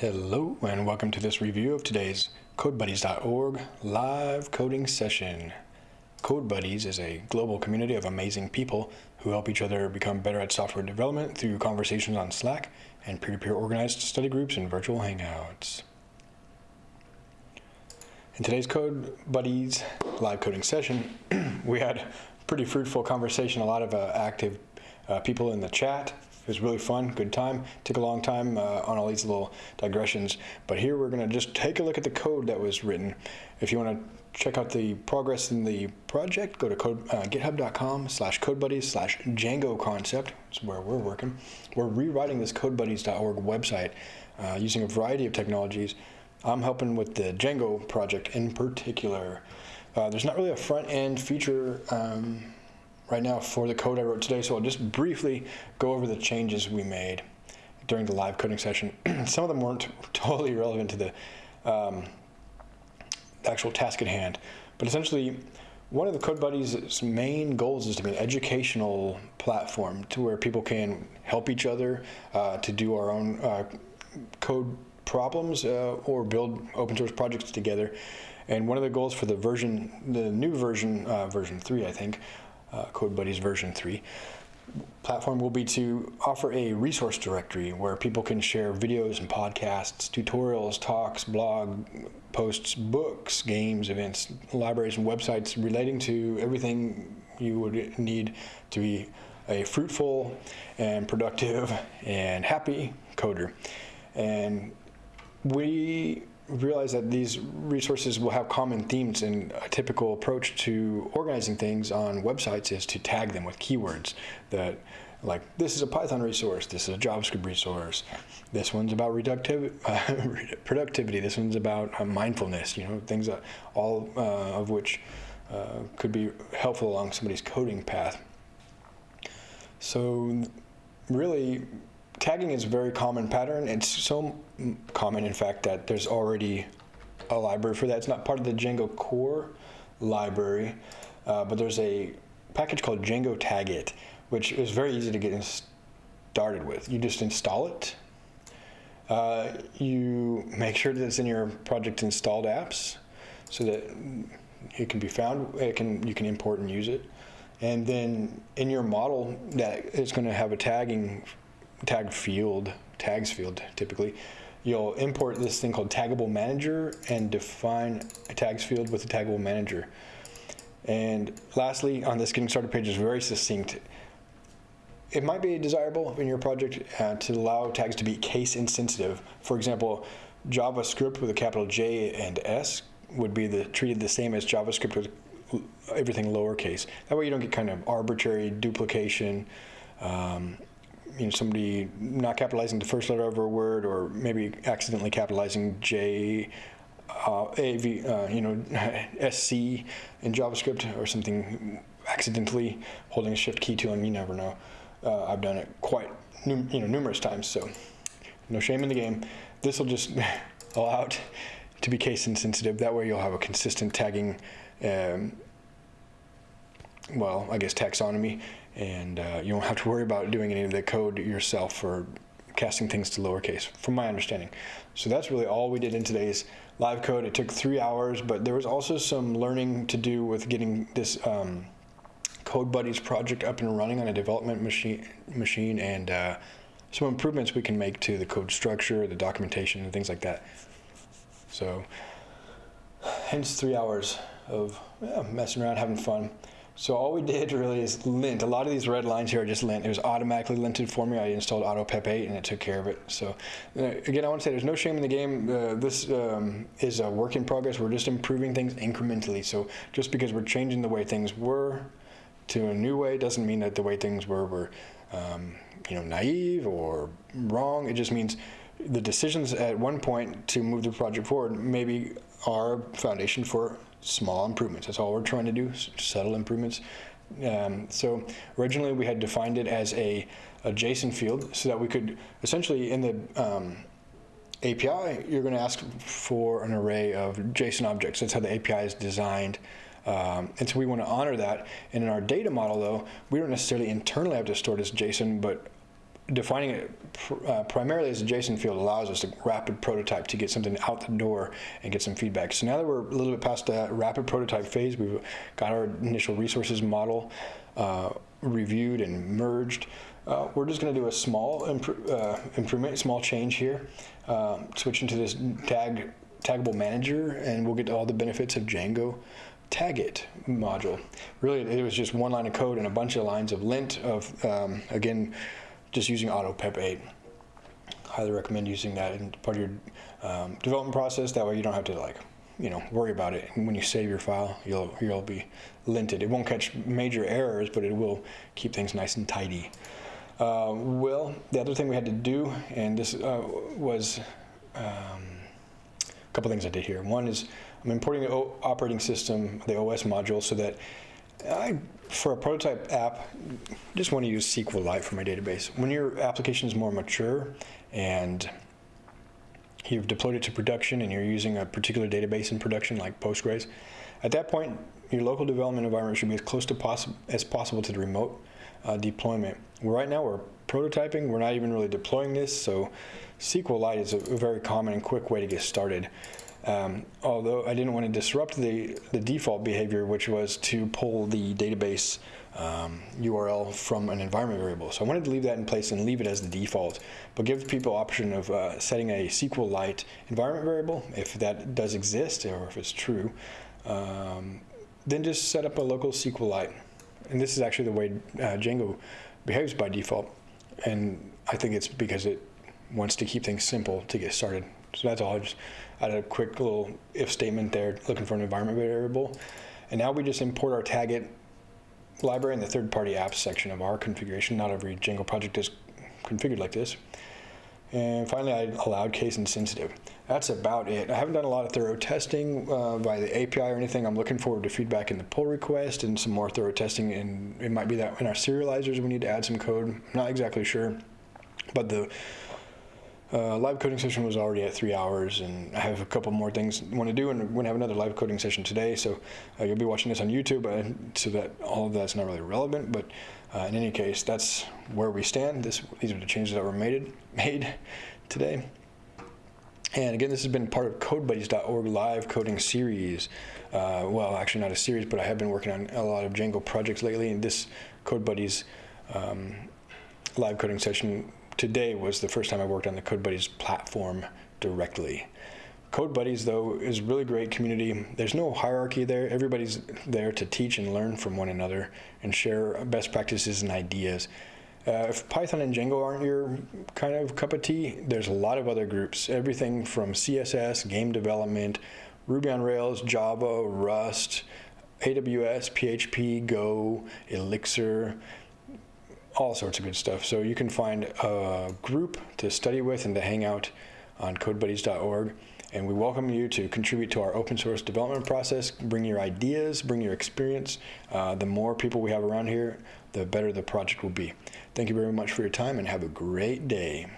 Hello and welcome to this review of today's CodeBuddies.org live coding session. CodeBuddies is a global community of amazing people who help each other become better at software development through conversations on Slack and peer-to-peer -peer organized study groups and virtual hangouts. In today's CodeBuddies live coding session, we had a pretty fruitful conversation, a lot of uh, active uh, people in the chat, it was really fun, good time. Took a long time uh, on all these little digressions, but here we're going to just take a look at the code that was written. If you want to check out the progress in the project, go to code, uh, github.com slash codebuddies slash Django concept. It's where we're working. We're rewriting this codebuddies.org website uh, using a variety of technologies. I'm helping with the Django project in particular. Uh, there's not really a front end feature um, right now for the code I wrote today, so I'll just briefly go over the changes we made during the live coding session. Some of them weren't totally relevant to the um, actual task at hand, but essentially, one of the Code Buddies' main goals is to be an educational platform to where people can help each other uh, to do our own uh, code problems uh, or build open source projects together. And one of the goals for the version, the new version, uh, version 3, I think, uh, CodeBuddies version 3 platform will be to offer a resource directory where people can share videos and podcasts, tutorials, talks, blog posts, books, games, events, libraries, and websites relating to everything you would need to be a fruitful and productive and happy coder. And we realize that these resources will have common themes and a typical approach to organizing things on websites is to tag them with keywords that like this is a Python resource, this is a JavaScript resource, this one's about reductiv uh, productivity, this one's about uh, mindfulness, you know, things that all uh, of which uh, could be helpful along somebody's coding path. So really tagging is a very common pattern. It's so common, in fact, that there's already a library for that. It's not part of the Django core library, uh, but there's a package called Django Taggit, which is very easy to get started with. You just install it. Uh, you make sure that it's in your project installed apps so that it can be found. It can you can import and use it. And then in your model that is going to have a tagging tag field, tags field typically, you'll import this thing called taggable manager and define a tags field with a taggable manager. And lastly, on this getting started page is very succinct. It might be desirable in your project uh, to allow tags to be case insensitive. For example, JavaScript with a capital J and S would be the, treated the same as JavaScript with everything lowercase. That way you don't get kind of arbitrary duplication um, you know, somebody not capitalizing the first letter of a word or maybe accidentally capitalizing J, uh, AV, uh, you know, SC in JavaScript or something accidentally holding a shift key to them, you never know. Uh, I've done it quite, you know, numerous times, so no shame in the game. This will just allow it to be case insensitive. That way you'll have a consistent tagging um, well, I guess taxonomy, and uh, you don't have to worry about doing any of the code yourself or casting things to lowercase, from my understanding. So that's really all we did in today's live code. It took three hours, but there was also some learning to do with getting this um, Code Buddies project up and running on a development machine, machine and uh, some improvements we can make to the code structure, the documentation, and things like that. So, hence three hours of yeah, messing around, having fun. So all we did really is lint. A lot of these red lines here are just lint. It was automatically linted for me. I installed AutoPep 8 and it took care of it. So uh, again, I want to say there's no shame in the game. Uh, this um, is a work in progress. We're just improving things incrementally. So just because we're changing the way things were to a new way doesn't mean that the way things were were um, you know naive or wrong. It just means the decisions at one point to move the project forward maybe are foundation for small improvements. That's all we're trying to do, subtle improvements. Um, so originally we had defined it as a, a, JSON field so that we could essentially in the um, API, you're going to ask for an array of JSON objects. That's how the API is designed. Um, and so we want to honor that. And in our data model, though, we don't necessarily internally have to store this JSON, but defining it pr- uh, primarily as a JSON field allows us to rapid prototype to get something out the door and get some feedback. So now that we're a little bit past that rapid prototype phase, we've got our initial resources model uh, reviewed and merged. Uh, we're just going to do a small uh, improvement, small change here. Um, switch into this tag taggable manager, and we'll get all the benefits of Django taggit module. Really, it was just one line of code and a bunch of lines of lint of, um, again, just using AutoPep 8. Highly recommend using that in part of your um, development process. That way you don't have to like, you know, worry about it. And when you save your file, you'll, you'll be linted. It won't catch major errors, but it will keep things nice and tidy. Uh, well, the other thing we had to do, and this uh, was um, a couple things I did here. One is I'm importing the o operating system, the OS module, so that I, for a prototype app, just want to use SQLite for my database. When your application is more mature and you've deployed it to production and you're using a particular database in production like Postgres, at that point, your local development environment should be as close to possi as possible to the remote uh, deployment. Right now, we're prototyping. We're not even really deploying this, so SQLite is a, a very common and quick way to get started. Um, although I didn't want to disrupt the, the default behavior, which was to pull the database um, URL from an environment variable. So I wanted to leave that in place and leave it as the default, but give people option of uh, setting a SQLite environment variable, if that does exist or if it's true. Um, then just set up a local SQLite. And this is actually the way uh, Django behaves by default. And I think it's because it wants to keep things simple to get started. So that's all. I just added a quick little if statement there, looking for an environment variable. And now we just import our Taggit library in the third-party apps section of our configuration. Not every Django project is configured like this. And finally, I allowed case insensitive. That's about it. I haven't done a lot of thorough testing uh, by the API or anything. I'm looking forward to feedback in the pull request and some more thorough testing. And it might be that in our serializers we need to add some code. Not exactly sure. But the uh, live coding session was already at three hours, and I have a couple more things I want to do, and we're going to have another live coding session today. So uh, you'll be watching this on YouTube, uh, so that all of that's not really relevant. But uh, in any case, that's where we stand. This, these are the changes that were made made today. And again, this has been part of CodeBuddies.org live coding series. Uh, well, actually not a series, but I have been working on a lot of Django projects lately, and this CodeBuddies um, live coding session today was the first time I worked on the CodeBuddies platform directly. CodeBuddies, though, is really great community. There's no hierarchy there. Everybody's there to teach and learn from one another and share best practices and ideas. Uh, if Python and Django aren't your kind of cup of tea, there's a lot of other groups. Everything from CSS, game development, Ruby on Rails, Java, Rust, AWS, PHP, Go, Elixir, all sorts of good stuff. So you can find a group to study with and to hang out on codebuddies.org. And we welcome you to contribute to our open source development process. Bring your ideas, bring your experience. Uh, the more people we have around here, the better the project will be. Thank you very much for your time and have a great day.